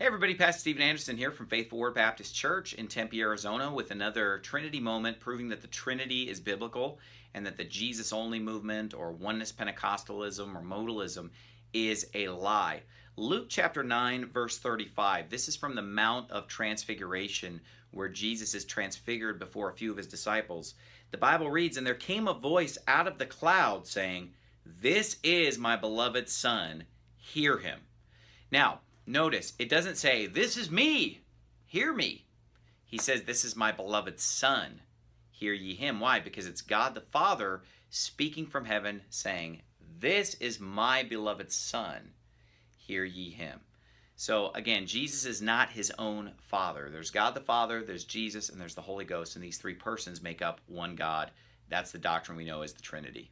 Hey everybody, Pastor Steven Anderson here from Faithful Word Baptist Church in Tempe, Arizona with another Trinity moment proving that the Trinity is biblical and that the Jesus only movement or oneness Pentecostalism or modalism is a lie. Luke chapter 9 verse 35. This is from the Mount of Transfiguration where Jesus is transfigured before a few of his disciples. The Bible reads, And there came a voice out of the cloud saying, This is my beloved Son, hear him. Now, Notice, it doesn't say, This is me, hear me. He says, This is my beloved Son, hear ye him. Why? Because it's God the Father speaking from heaven saying, This is my beloved Son, hear ye him. So again, Jesus is not his own Father. There's God the Father, there's Jesus, and there's the Holy Ghost, and these three persons make up one God. That's the doctrine we know as the Trinity.